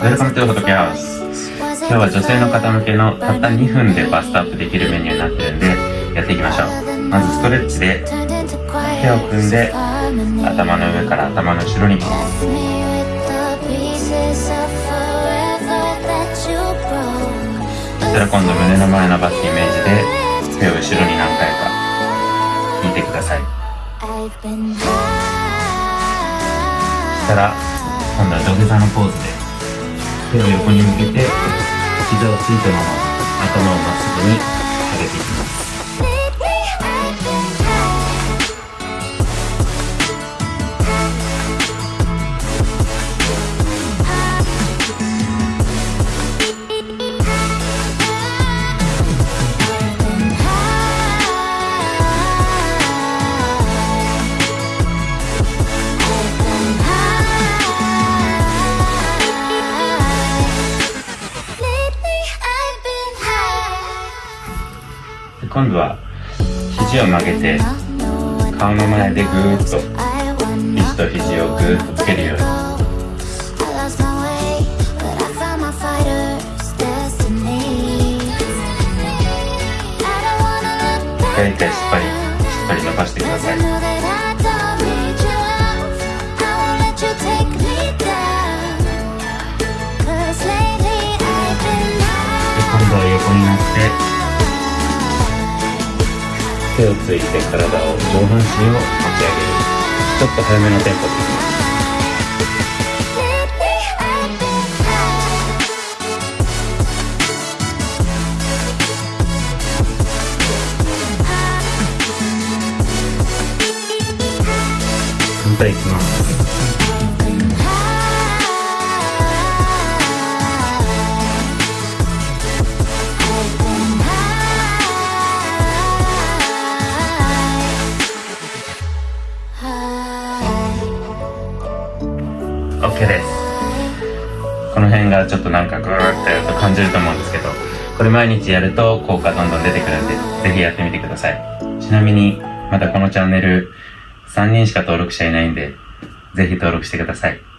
今日は女性の方向けのたった2分でバストアップできるメニューになってるんでやっていきましょう。まずストレッチで手を組んで頭の上から頭の後ろに。そしたら今度胸の前伸ばすイメージで手を後ろに何回か引いてください。そしたら今度は土下座のポーズで手を横に向けて膝をついたまま頭をまっすぐに上げていきます。今度は肘を曲げて顔の前でぐーっと肘と肘をぐーっとつけるように。一回一回しっかりしっかり伸ばしてください手をついて体を上半身を持ち上げる。ちょっと早めのテンポで。いきます反対いきます。です。この辺がちょっとなんかグーってやると感じると思うんですけどこれ毎日やると効果どんどん出てくるんでぜひやってみてください。ちなみにまだこのチャンネル3人しか登録者いないんでぜひ登録してください。